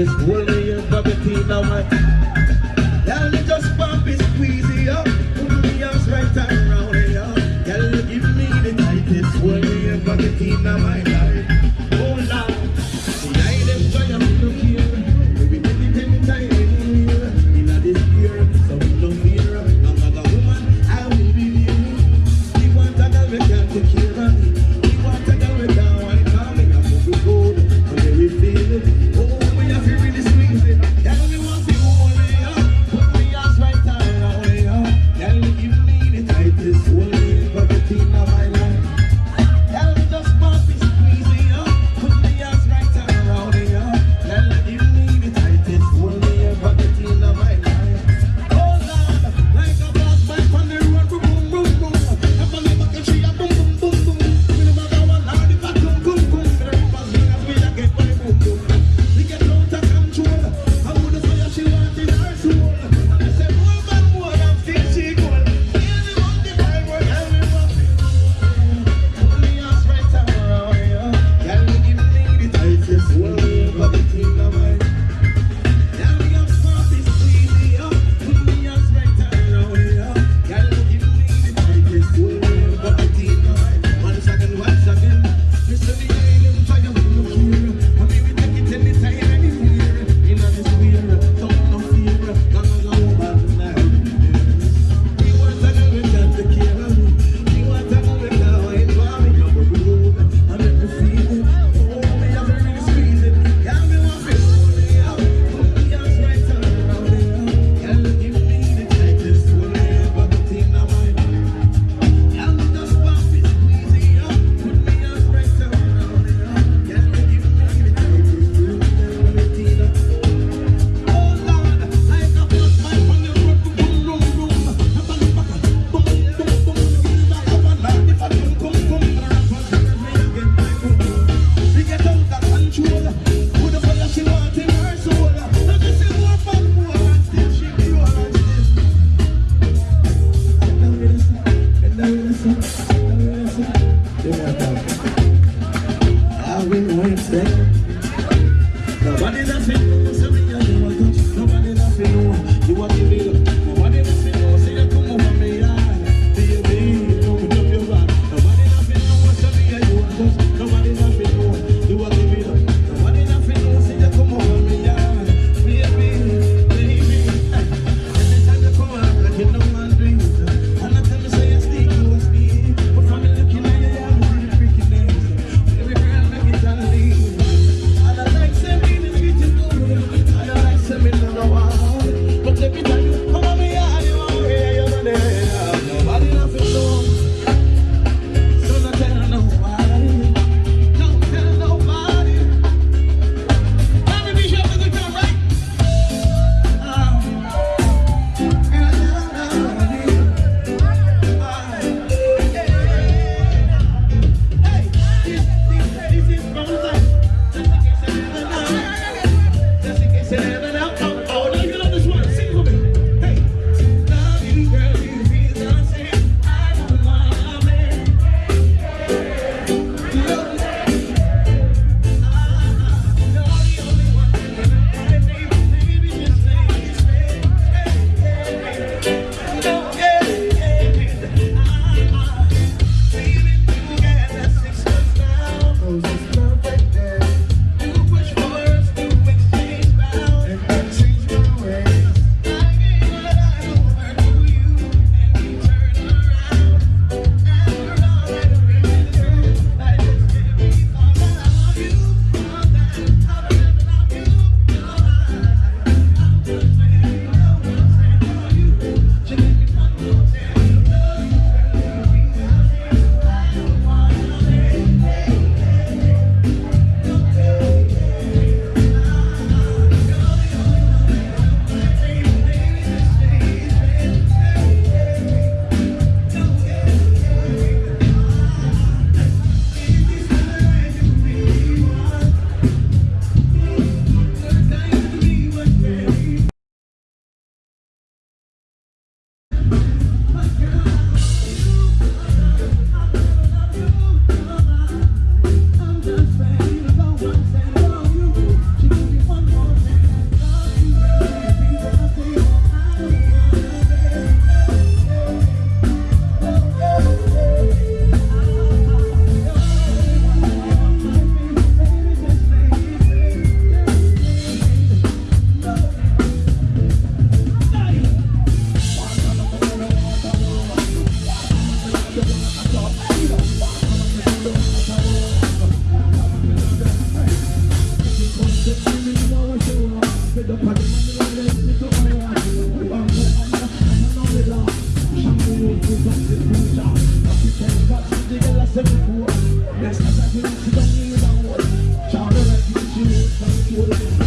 Oh, we have to really squeeze it. Thank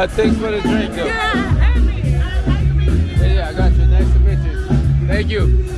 But thanks for the drink, though. Yeah, happy. Yeah, yeah, I got you. Nice to meet you. Thank you.